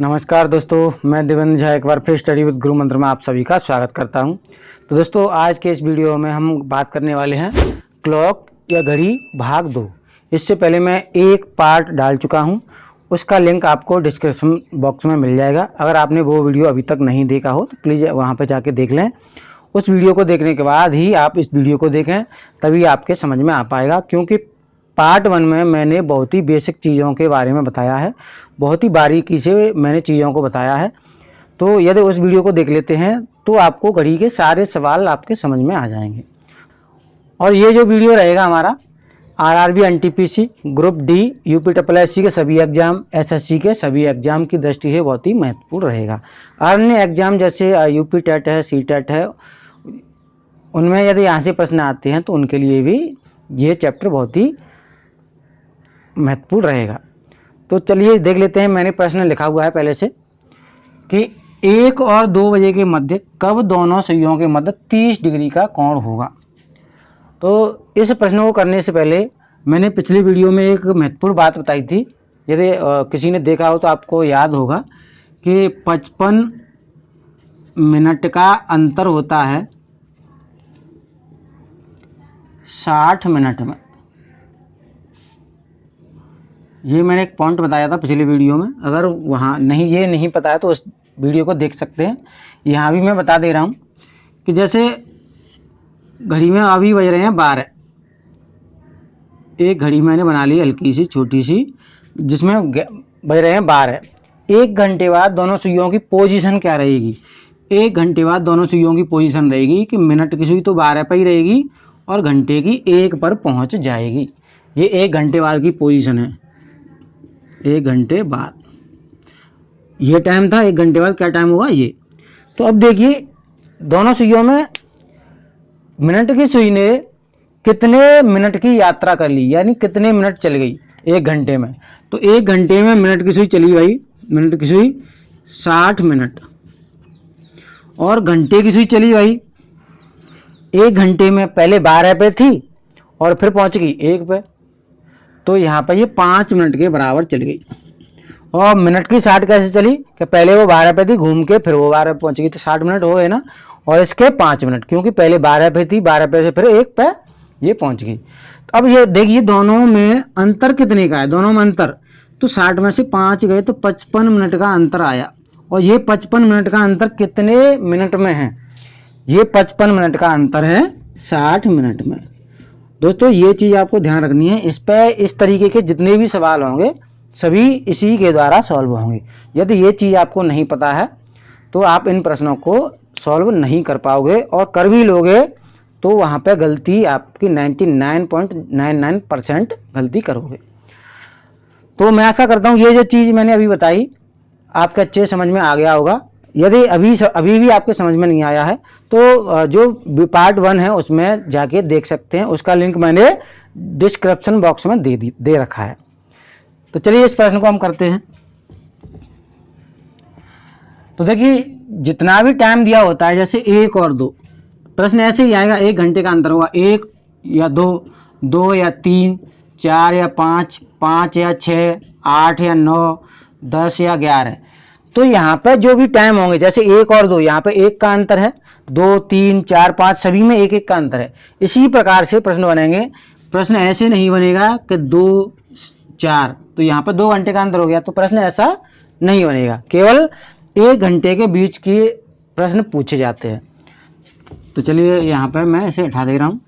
नमस्कार दोस्तों, मैं देवेंद्र झा एक बार फिर स्टडी विद गुरु मंत्र में आप सभी का स्वागत करता हूँ। तो दोस्तों, आज के इस वीडियो में हम बात करने वाले हैं क्लॉक या घड़ी भाग दो। इससे पहले मैं एक पार्ट डाल चुका हूँ, उसका लिंक आपको डिस्क्रिप्शन बॉक्स में मिल जाएगा। अगर आपने वो वीडियो अभी तक नहीं देखा हो तो प्लीज़ वहाँ पर जाके देख लें। उस वीडियो को देखने के बाद ही आप इस वीडियो को देखें, तभी आपके समझ में आ पाएगा, क्योंकि पार्ट वन में मैंने बहुत ही बेसिक चीज़ों के बारे में बताया है। बहुत ही बारीकी से मैंने चीज़ों को बताया है। तो यदि उस वीडियो को देख लेते हैं तो आपको घड़ी के सारे सवाल आपके समझ में आ जाएँगे। और ये जो वीडियो रहेगा हमारा, RRB NTPC group D, UP triple S C के सभी एग्ज़ाम, एसएससी के सभी एग्ज़ाम की दृष्टि से बहुत ही महत्वपूर्ण रहेगा। अन्य एग्ज़ाम जैसे यूपी टेट है, सी टेट है, उनमें यदि यहाँ से प्रश्न आते हैं तो उनके लिए भी ये चैप्टर बहुत ही महत्वपूर्ण रहेगा। तो चलिए देख लेते हैं, मैंने प्रश्न लिखा हुआ है पहले से कि एक और दो बजे के मध्य कब दोनों सुइयों के मध्य तीस डिग्री का कोण होगा? तो इस प्रश्न को करने से पहले मैंने पिछली वीडियो में एक महत्वपूर्ण बात बताई थी। यदि किसी ने देखा हो तो आपको याद होगा कि पचपन मिनट का अंतर होता है साठ मिनट में। ये मैंने एक पॉइंट बताया था पिछले वीडियो में। अगर वहाँ नहीं, ये नहीं पता है तो उस वीडियो को देख सकते हैं। यहाँ भी मैं बता दे रहा हूँ कि जैसे घड़ी में अभी बज रहे हैं बारह। एक घड़ी मैंने बना ली हल्की सी, छोटी सी, जिसमें बज रहे हैं बारह। एक घंटे बाद दोनों सुइयों की पोजीशन क्या रहेगी? एक घंटे बाद दोनों सुइयों की पोजीशन रहेगी कि मिनट की सुई तो बारह पर ही रहेगी और घंटे की एक पर पहुँच जाएगी। ये एक घंटे बाद की पोजीशन है। एक घंटे बाद। ये टाइम था, एक घंटे बाद क्या टाइम हुआ? ये। तो अब देखिए, दोनों सुइयों में मिनट की सुई ने कितने मिनट की यात्रा कर ली, यानी कितने मिनट चल गई एक घंटे में। तो एक घंटे में मिनट की सुई चली भाई, मिनट की सुई साठ मिनट। और घंटे की सुई चली भाई, एक घंटे में पहले बारह पे थी और फिर पहुँच गई एक पे। तो यहाँ पर ये पाँच मिनट के बराबर चल गई। और मिनट की साठ कैसे चली कि पहले वो बारह पे थी, घूम के फिर वो बारह पे पहुँच गई तो साठ मिनट हो गए ना। और इसके पाँच मिनट, क्योंकि पहले बारह पे थी, बारह पे से फिर एक पे ये पहुँच गई। तो अब ये देखिए दोनों में अंतर कितने का है? दोनों में अंतर। तो साठ में से पाँच गए तो पचपन मिनट का अंतर आया। और ये पचपन मिनट का अंतर कितने मिनट में है? ये पचपन मिनट का अंतर है साठ मिनट में। दोस्तों, ये चीज़ आपको ध्यान रखनी है। इस पर इस तरीके के जितने भी सवाल होंगे, सभी इसी के द्वारा सॉल्व होंगे। यदि ये चीज़ आपको नहीं पता है तो आप इन प्रश्नों को सॉल्व नहीं कर पाओगे और कर भी लोगे तो वहाँ पे गलती आपकी 99.99 परसेंट गलती करोगे। तो मैं ऐसा करता हूँ, ये जो चीज़ मैंने अभी बताई, आपके अच्छे समझ में आ गया होगा। यदि अभी अभी भी आपके समझ में नहीं आया है तो जो पार्ट वन है, उसमें जाके देख सकते हैं। उसका लिंक मैंने डिस्क्रिप्शन बॉक्स में दे दी रखा है। तो चलिए इस प्रश्न को हम करते हैं। तो देखिए, जितना भी टाइम दिया होता है, जैसे एक और दो, प्रश्न ऐसे ही आएगा, एक घंटे का अंतर होगा। एक या दो दो या तीन, चार या पाँच पाँच या छः, आठ या नौ, दस या ग्यारह। तो यहाँ पर जो भी टाइम होंगे, जैसे एक और दो, यहाँ पे एक का अंतर है, दो, तीन, चार, पाँच, सभी में एक एक का अंतर है। इसी प्रकार से प्रश्न बनेंगे। प्रश्न ऐसे नहीं बनेगा कि दो, चार तो यहाँ पर दो घंटे का अंतर हो गया तो प्रश्न ऐसा नहीं बनेगा। केवल एक घंटे के बीच के प्रश्न पूछे जाते हैं। तो चलिए यहाँ पर मैं इसे उठा दे रहा हूँ।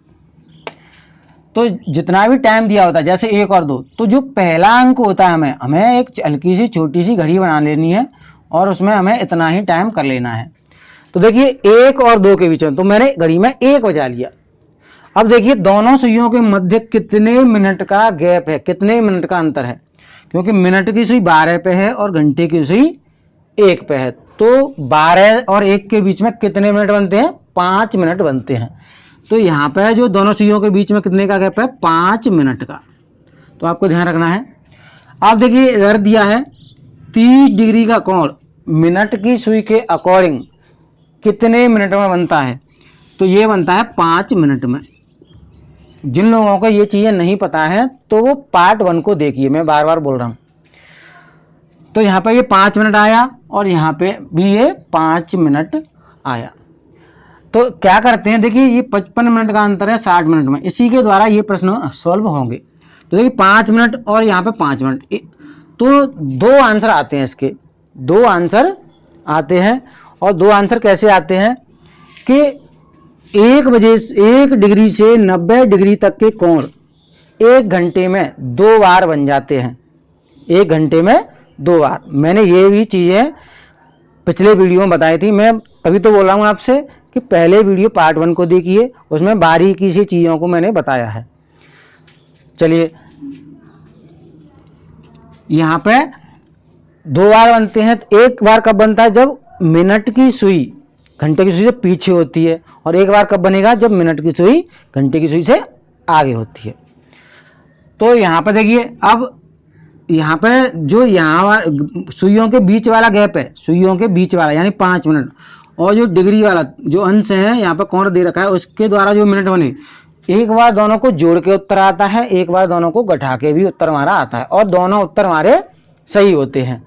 तो जितना भी टाइम दिया होता है, जैसे एक और दो तो जो पहला अंक होता है हमें हमें एक हल्की सी, छोटी सी घड़ी बना लेनी है। और उसमें हमें इतना ही टाइम कर लेना है। तो देखिए, एक और दो के बीच में तो मैंने घड़ी में एक बजा लिया। अब देखिए, दोनों सुइयों के मध्य कितने मिनट का गैप है, कितने मिनट का अंतर है? क्योंकि मिनट की सुई बारह पे है और घंटे की सुई एक पे है। तो बारह और एक के बीच में कितने मिनट बनते हैं? पाँच मिनट बनते हैं। तो यहाँ पे जो दोनों सुइयों के बीच में कितने का गैप है? पाँच मिनट का। तो आपको ध्यान रखना है। आप देखिए इधर दिया है तीस डिग्री का कोण। मिनट की सुई के अकॉर्डिंग कितने मिनट में बनता है? तो ये बनता है पाँच मिनट में। जिन लोगों को ये चीज़ें नहीं पता है तो वो पार्ट वन को देखिए, मैं बार बार बोल रहा हूँ। तो यहाँ पे ये पाँच मिनट आया और यहाँ पे भी ये पाँच मिनट आया। तो क्या करते हैं? देखिए, ये पचपन मिनट का अंतर है साठ मिनट में। इसी के द्वारा ये प्रश्न सॉल्व होंगे। तो देखिए, पाँच मिनट और यहाँ पे पाँच मिनट। तो दो आंसर आते हैं इसके। दो आंसर आते हैं और दो आंसर कैसे आते हैं कि एक बजे, एक डिग्री से नब्बे डिग्री तक के कोण एक घंटे में दो बार बन जाते हैं। एक घंटे में दो बार। मैंने ये भी चीज़ें पिछले वीडियो में बताई थी। मैं तभी तो बोल हूँ आपसे कि पहले वीडियो पार्ट वन को देखिए, उसमें बारीकी सी चीज़ों को मैंने बताया है। चलिए, यहाँ पे दो बार बनते हैं तो एक बार कब बनता है? जब मिनट की सुई, घंटे की सुई से पीछे होती है, और एक बार कब बनेगा? जब मिनट की सुई, घंटे की सुई से आगे होती है। तो यहाँ पे देखिए, अब यहाँ पे जो यहाँ सुइयों के बीच वाला गैप है, सुइयों के बीच वाला, यानी पाँच मिनट, और जो डिग्री वाला, जो अंश है, यहाँ पे कौन दे रखा है, उसके द्वारा जो मिनट बने, एक बार दोनों को जोड़ के उत्तर आता है, एक बार दोनों को घटा के भी उत्तर हमारा आता है, और दोनों उत्तर हमारे सही होते हैं।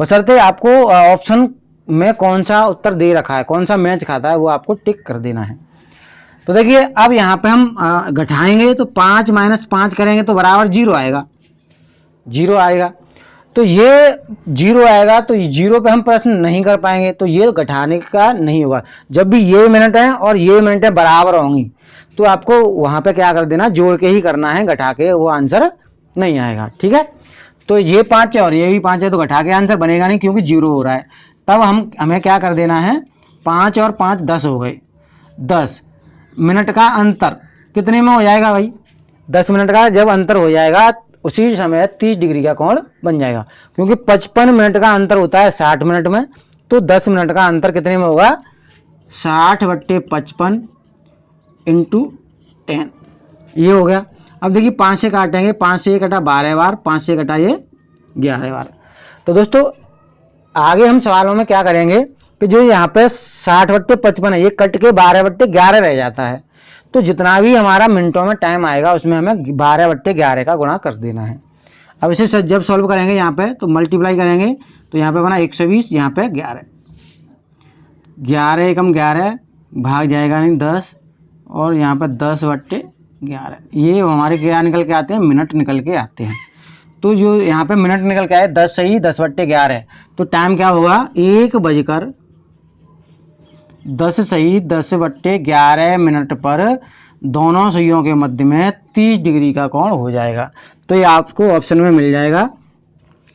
बशर्ते आपको ऑप्शन में कौन सा उत्तर दे रखा है, कौन सा मैच खाता है, वो आपको टिक कर देना है। तो देखिए, अब यहाँ पे हम घटाएँगे तो पाँच माइनस पाँच करेंगे तो बराबर ज़ीरो आएगा। ज़ीरो आएगा। तो ये ज़ीरो आएगा तो ज़ीरो पे हम प्रश्न नहीं कर पाएँगे तो ये घटाने का नहीं होगा। जब भी ये मिनट है और ये मिनट बराबर होंगी तो आपको वहाँ पे क्या कर देना, जोड़ के ही करना है, घटा के वो आंसर नहीं आएगा। ठीक है? तो ये पाँच है और ये भी पाँच है तो घटा के आंसर बनेगा नहीं क्योंकि ज़ीरो हो रहा है। तब हम, हमें क्या कर देना है? पाँच और पाँच दस हो गए। दस मिनट का अंतर कितने में हो जाएगा भाई? दस मिनट का जब अंतर हो जाएगा, उसी समय तीस डिग्री का कोण बन जाएगा। क्योंकि पचपन मिनट का अंतर होता है साठ मिनट में तो दस मिनट का अंतर कितने में होगा? साठ बट्टे पचपन इंटू टेन ये हो गया। अब देखिए पाँच से काटेंगे, पाँच से ये कटा बारह बार, पाँच से कटा ये ग्यारह बार। तो दोस्तों, आगे हम सवालों में क्या करेंगे कि जो यहाँ पे साठ बट्टे पचपन है, ये कट के बारह बट्टे ग्यारह रह जाता है। तो जितना भी हमारा मिनटों में टाइम आएगा, उसमें हमें बारह बट्टे ग्यारह का गुणा कर देना है। अब इसे जब सॉल्व करेंगे यहाँ पे तो मल्टीप्लाई करेंगे तो यहाँ पे बना एक सौ बीस, यहाँ पे ग्यारह। ग्यारह एकम ग्यारह, भाग जाएगा नहीं दस, और यहाँ पर दस बट्टे ग्यारह। ये हमारे क्या निकल के आते हैं, मिनट निकल के आते हैं। तो जो यहाँ पे मिनट निकल के आए, दस सही, दस बट्टे ग्यारह। तो टाइम क्या होगा एक बजकर दस सही, दस बट्टे ग्यारह मिनट पर दोनों सुइयों के मध्य में तीस डिग्री का कोण हो जाएगा। तो ये आपको ऑप्शन में मिल जाएगा।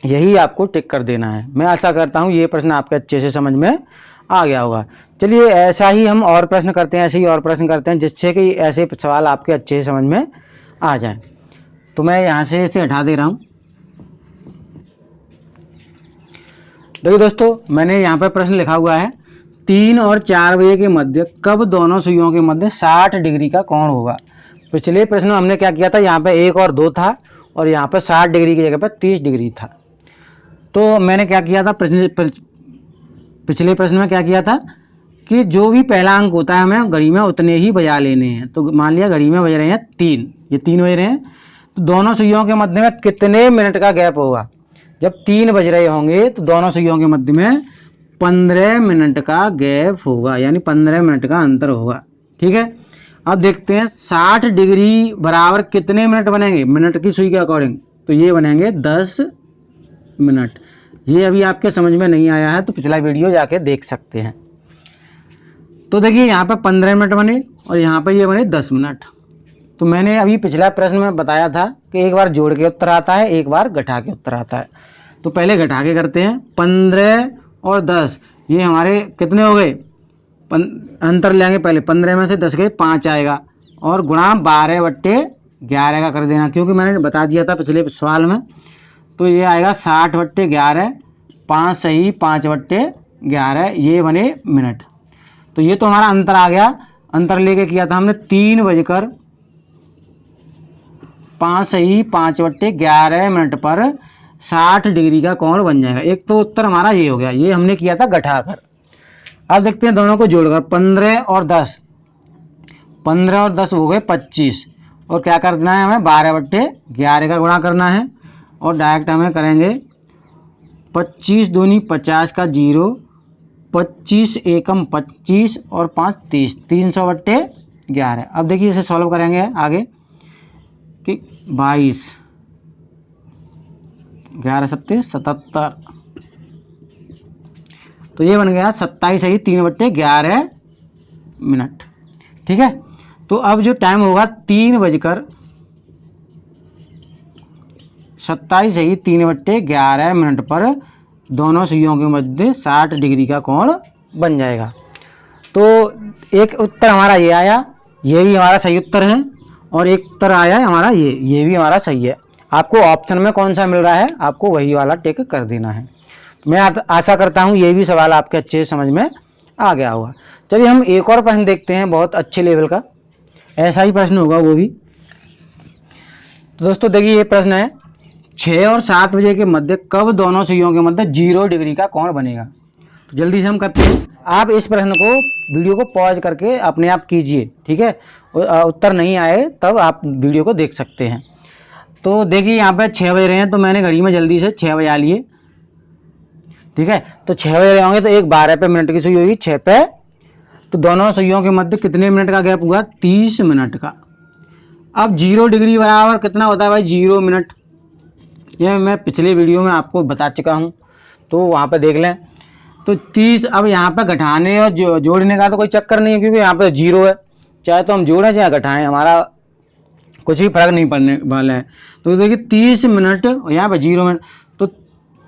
यही आपको टिक कर देना है। मैं आशा करता हूँ ये प्रश्न आपके अच्छे से समझ में आ गया होगा। चलिए, ऐसा ही हम और प्रश्न करते हैं, ऐसे ही और प्रश्न करते हैं, जिससे कि ऐसे सवाल आपके अच्छे समझ में आ जाए। तो मैं यहाँ से इसे हटा दे रहा हूँ। देखिए दोस्तों, मैंने यहाँ पर प्रश्न लिखा हुआ है, तीन और चार बजे के मध्य, कब दोनों सुइयों के मध्य साठ डिग्री का कोण होगा? पिछले प्रश्न में हमने क्या किया था? यहाँ पे एक और दो था, और यहाँ पर साठ डिग्री की जगह पर तीस डिग्री था। तो मैंने क्या किया था? पिछले पिछले प्रश्न में क्या किया था कि जो भी पहला अंक होता है हमें घड़ी में उतने ही बजा लेने हैं। तो मान लिया घड़ी में बज रहे हैं तीन, ये तीन बज रहे हैं। तो दोनों सुइयों के मध्य में कितने मिनट का गैप होगा? जब तीन बज रहे होंगे तो दोनों सुइयों के मध्य में पंद्रह मिनट का गैप होगा, यानी पंद्रह मिनट का अंतर होगा। ठीक है? अब देखते हैं, साठ डिग्री बराबर कितने मिनट बनेंगे? मिनट की सुई के अकॉर्डिंग। तो ये बनेंगे दस मिनट। ये अभी आपके समझ में नहीं आया है तो पिछला वीडियो जाके देख सकते हैं। तो देखिए, यहाँ पर पंद्रह मिनट बने और यहाँ पर ये बने दस मिनट। तो मैंने अभी पिछला प्रश्न में बताया था कि एक बार जोड़ के उत्तर आता है, एक बार घटा के उत्तर आता है। तो पहले घटा के करते हैं। पंद्रह और दस, ये हमारे कितने हो गए? अंतर लेंगे पहले। पंद्रह में से दस गए पाँच आएगा और गुणा बारह बट्टे ग्यारह का कर देना, क्योंकि मैंने बता दिया था पिछले सवाल में। तो ये आएगा साठ बट्टे ग्यारह, पाँच सही, पाँच बट्टे ग्यारह, ये बने मिनट। तो ये तो हमारा अंतर आ गया। अंतर लेके किया था हमने तीन बजकर पाँच सही, पाँच बट्टे ग्यारह मिनट पर साठ डिग्री का कोण बन जाएगा। एक तो उत्तर हमारा ये हो गया। ये हमने किया था घटाकर अब देखते हैं दोनों को जोड़कर। पंद्रह और दस। पंद्रह और दस हो गए पच्चीस। और क्या करना है हमें? बारह बट्टे ग्यारह का गुणा करना है। और डायरेक्ट हमें करेंगे। पच्चीस दूनी पचास का ज़ीरो, पच्चीस एकम पच्चीस और पाँच तीस, तीन सौ बट्टे ग्यारह। अब देखिए इसे सॉल्व करेंगे आगे कि बाईस, ग्यारह सत्तीस, सतहत्तर। तो ये बन गया सत्ताईस सही तीन बट्टे ग्यारह मिनट। ठीक है? तो अब जो टाइम होगा तीन बजकर सत्ताईस सही, तीन बट्टे ग्यारह मिनट पर दोनों सुइयों के मध्य साठ डिग्री का कोण बन जाएगा। तो एक उत्तर हमारा ये आया, ये भी हमारा सही उत्तर है, और एक उत्तर आया है हमारा ये ये भी हमारा सही है। आपको ऑप्शन में कौन सा मिल रहा है, आपको वही वाला टेक कर देना है। मैं आशा करता हूँ ये भी सवाल आपके अच्छे समझ में आ गया होगा। चलिए हम एक और प्रश्न देखते हैं, बहुत अच्छे लेवल का। ऐसा ही प्रश्न होगा वो भी। तो दोस्तों देखिए ये प्रश्न है छः और सात बजे के मध्य कब दोनों सुइयों के मध्य ज़ीरो डिग्री का कौन बनेगा? तो जल्दी से हम करते हैं। आप इस प्रश्न को, वीडियो को पॉज करके अपने आप कीजिए, ठीक है? उत्तर नहीं आए, तब आप वीडियो को देख सकते हैं। तो देखिए, यहाँ पे छः बज रहे हैं तो मैंने घड़ी में जल्दी से छः बजा लिए। ठीक है? तो छः बजे होंगे तो एक बारह पे मिनट की सुई होगी छः पे। तो दोनों सुइयों के मध्य कितने मिनट का गैप हुआ? तीस मिनट का। अब ज़ीरो डिग्री बराबर कितना होता है भाई? Zero minute. ये मैं पिछले वीडियो में आपको बता चुका हूँ। तो वहाँ पर देख लें। तो तीस अब यहाँ पे घटाने और जो, जोड़ने का तो कोई चक्कर नहीं है क्योंकि यहाँ पे ज़ीरो है। चाहे तो हम जोड़ें चाहे घटाएँ हमारा कुछ भी फ़र्क नहीं पड़ने वाला है। तो देखिए तीस मिनट यहाँ पे ज़ीरो मिनट तो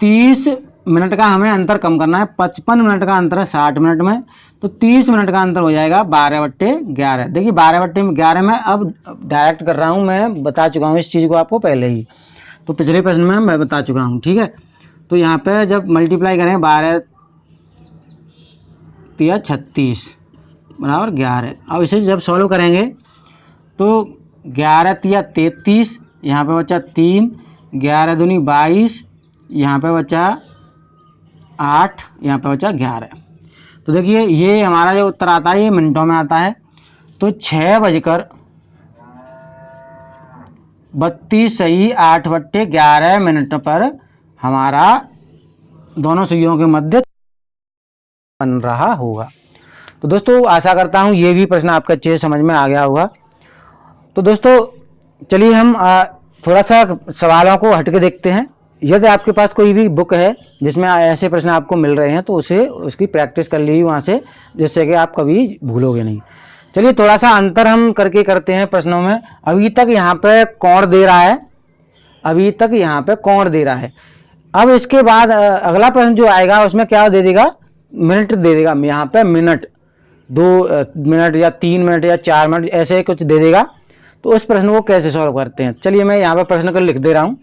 तीस मिनट का हमें अंतर कम करना है। पचपन मिनट का अंतर है साठ मिनट में। तो तीस मिनट का अंतर हो जाएगा बारह बट्टे ग्यारह। देखिए बारह बट्टे ग्यारह में अब डायरेक्ट कर रहा हूँ मैं बता चुका हूँ इस चीज़ को आपको पहले ही। तो पिछले प्रश्न में मैं बता चुका हूँ, ठीक है? तो यहाँ पे जब मल्टीप्लाई करें, बारह तिया छत्तीस, बराबर ग्यारह। अब इसे जब सॉल्व करेंगे तो ग्यारह तिया तैतीस, यहाँ पे बचा तीन, ग्यारह दूनी बाईस, यहाँ पे बचा आठ, यहाँ पे बचा ग्यारह। तो देखिए, ये हमारा जो उत्तर आता है, ये मिनटों में आता है। तो छः बजकर बत्तीस सही आठ बट्टे ग्यारह मिनट पर हमारा दोनों सुइयों के मध्य बन रहा होगा। तो दोस्तों, आशा करता हूँ ये भी प्रश्न आपके अच्छे समझ में आ गया होगा। तो दोस्तों, चलिए हम थोड़ा सा सवालों को हट के देखते हैं। यदि आपके पास कोई भी बुक है जिसमें ऐसे प्रश्न आपको मिल रहे हैं तो उसे, उसकी प्रैक्टिस कर लीजिए वहाँ से, जिससे कि आप कभी भूलोगे नहीं। चलिए थोड़ा सा अंतर हम करके करते हैं प्रश्नों में। अभी तक यहाँ पे कौन दे रहा है? अभी तक यहाँ पे कौन दे रहा है? अब इसके बाद अगला प्रश्न जो आएगा, उसमें क्या दे देगा? मिनट दे देगा। यहाँ पे मिनट, दो मिनट या तीन मिनट या चार मिनट, ऐसे कुछ दे देगा। तो उस प्रश्न को कैसे सॉल्व करते हैं? चलिए, मैं यहाँ पर प्रश्न को लिख दे रहा हूँ।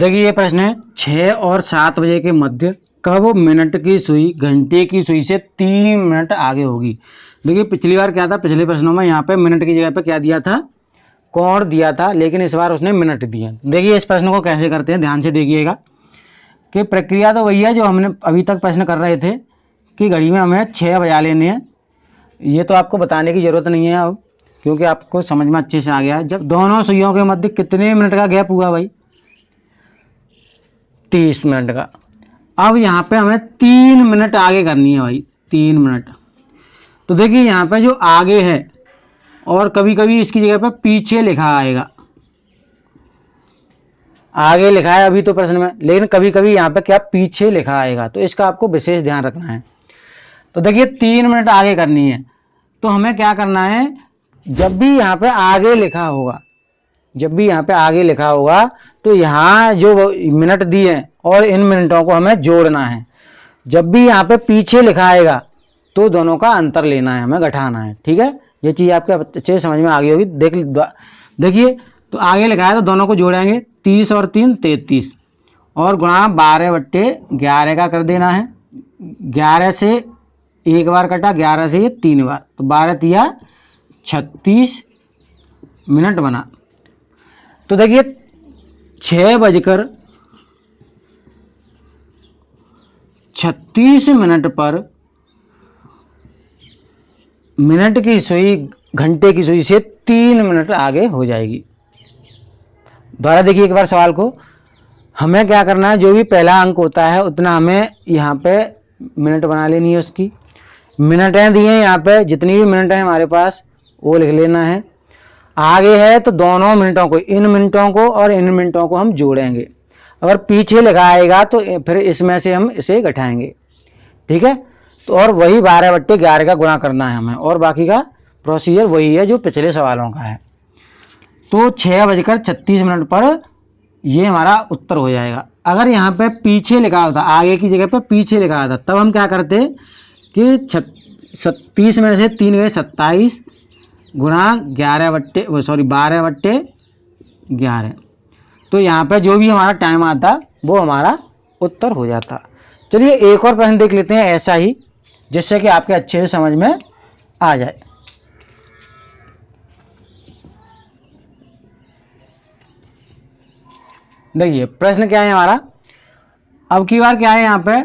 देखिए ये प्रश्न है छः और सात बजे के मध्य कब मिनट की सुई, घंटे की सुई से तीन मिनट आगे होगी? देखिए, पिछली बार क्या था? पिछले प्रश्नों में यहाँ पे मिनट की जगह पे क्या दिया था? कौन दिया था? लेकिन इस बार उसने मिनट दिए देखिए, इस प्रश्न को कैसे करते हैं? ध्यान से देखिएगा कि प्रक्रिया तो वही है जो हमने अभी तक प्रश्न कर रहे थे कि घड़ी में हमें छः बजा लेने हैं। ये तो आपको बताने की ज़रूरत नहीं है अब, क्योंकि आपको समझ में अच्छे से आ गया है। जब दोनों सुइयों के मध्य कितने मिनट का गैप हुआ भाई? तीस मिनट का। अब यहाँ पे हमें तीन मिनट आगे करनी है भाई, तीन मिनट। तो देखिए यहाँ पे जो आगे है, और कभी कभी इसकी जगह पे पीछे लिखा आएगा। आगे लिखा है अभी तो प्रश्न में, लेकिन कभी कभी यहाँ पे क्या पीछे लिखा आएगा तो इसका आपको विशेष ध्यान रखना है। तो देखिए तीन मिनट आगे करनी है तो हमें क्या करना है, जब भी यहाँ पे आगे लिखा होगा जब भी यहाँ पे आगे लिखा होगा तो यहाँ जो मिनट दिए और इन मिनटों को हमें जोड़ना है। जब भी यहाँ पे पीछे लिखा आएगा तो दोनों का अंतर लेना है, हमें घटाना है, ठीक है? ये चीज़ आपके अच्छे समझ में आ गई होगी। देख देखिए तो आगे लिखा है तो दोनों को जोड़ेंगे, तीस और तीन, तैतीस। और गुणा बारह बट्टे ग्यारह का कर देना है। ग्यारह से एक बार कटा, ग्यारह से तीन बार। तो बारह तिया छत्तीस मिनट बना। तो देखिए छः बजकर छत्तीस मिनट पर, मिनट की सुई, घंटे की सुई से तीन मिनट आगे हो जाएगी। दोबारा देखिए एक बार सवाल को। हमें क्या करना है? जो भी पहला अंक होता है, उतना हमें यहाँ पे मिनट बना लेनी है उसकी। मिनटें दिए यहाँ पे, जितनी भी मिनट हैं हमारे पास, वो लिख लेना है। आगे है तो दोनों मिनटों को, इन मिनटों को और इन मिनटों को हम जोड़ेंगे। अगर पीछे लिखा आएगा तो फिर इसमें से हम इसे घटाएँगे। ठीक है? तो और वही बारह बट्टे ग्यारह का गुणा करना है हमें। और बाकी का प्रोसीजर वही है जो पिछले सवालों का है। तो छः बजकर छत्तीस मिनट पर ये हमारा उत्तर हो जाएगा। अगर यहाँ पे पीछे लिखा होता, आगे की जगह पे पीछे लिखा होता, तब हम क्या करते कि छत्तीस में से तीन गए सत्ताईस गुणा ग्यारह बट्टे सॉरी बारह बट्टे ग्यारह। तो यहाँ पे जो भी हमारा टाइम आता, वो हमारा उत्तर हो जाता। चलिए एक और प्रश्न देख लेते हैं ऐसा ही, जिससे कि आपके अच्छे से समझ में आ जाए। देखिए, प्रश्न क्या है हमारा? अब की बार क्या है यहाँ पे?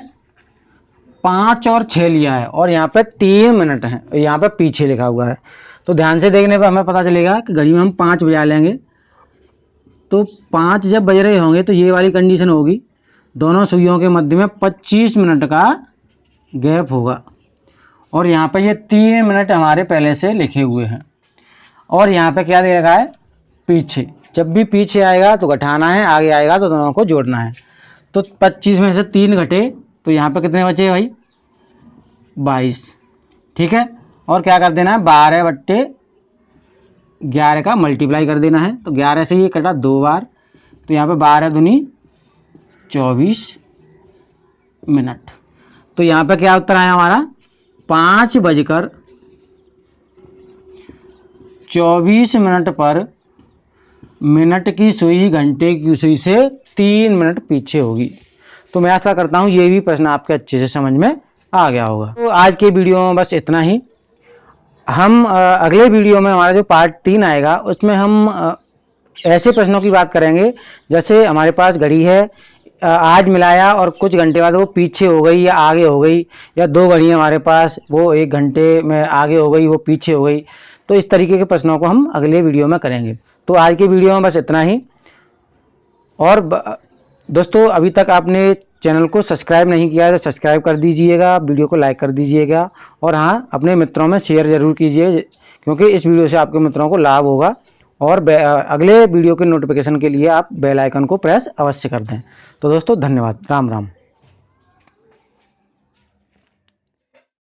पाँच और छः लिया है, और यहाँ पे तीन मिनट है, यहाँ पे पीछे लिखा हुआ है। तो ध्यान से देखने पर हमें पता चलेगा कि घड़ी में हम पाँच बजा लेंगे। तो पाँच जब बज रहे होंगे तो ये वाली कंडीशन होगी। दोनों सुइयों के मध्य में पच्चीस मिनट का गैप होगा। और यहाँ पर ये तीन मिनट हमारे पहले से लिखे हुए हैं। और यहाँ पे क्या दे रखा है? पीछे। जब भी पीछे आएगा तो घटाना है, आगे आएगा तो दोनों को जोड़ना है। तो पच्चीस में से तीन घटे तो यहाँ पे कितने बचे भाई? बाईस। ठीक है? और क्या कर देना है? बारह बट्टे ग्यारह का मल्टीप्लाई कर देना है। तो ग्यारह से ये कटा दो बार। तो यहाँ पे बारह दुनी चौबीस मिनट। तो यहाँ पे क्या उत्तर आया हमारा? पाँच बजकर चौबीस मिनट पर मिनट की सुई घंटे की सुई से तीन मिनट पीछे होगी। तो मैं ऐसा करता हूँ ये भी प्रश्न आपके अच्छे से समझ में आ गया होगा। तो आज के वीडियो में बस इतना ही। हम अगले वीडियो में हमारा जो पार्ट तीन आएगा, उसमें हम ऐसे प्रश्नों की बात करेंगे। जैसे हमारे पास घड़ी है आज मिलाया और कुछ घंटे बाद वो पीछे हो गई या आगे हो गई, या दो घड़ी हमारे पास, वो एक घंटे में आगे हो गई, वो पीछे हो गई। तो इस तरीके के प्रश्नों को हम अगले वीडियो में करेंगे। तो आज के वीडियो में बस इतना ही। और दोस्तों, अभी तक आपने चैनल को सब्सक्राइब नहीं किया है तो सब्सक्राइब कर दीजिएगा, वीडियो को लाइक कर दीजिएगा और हाँ अपने मित्रों में शेयर ज़रूर कीजिए क्योंकि इस वीडियो से आपके मित्रों को लाभ होगा और अगले वीडियो के नोटिफिकेशन के लिए आप बेल आइकन को प्रेस अवश्य कर दें। तो दोस्तों, धन्यवाद। राम राम।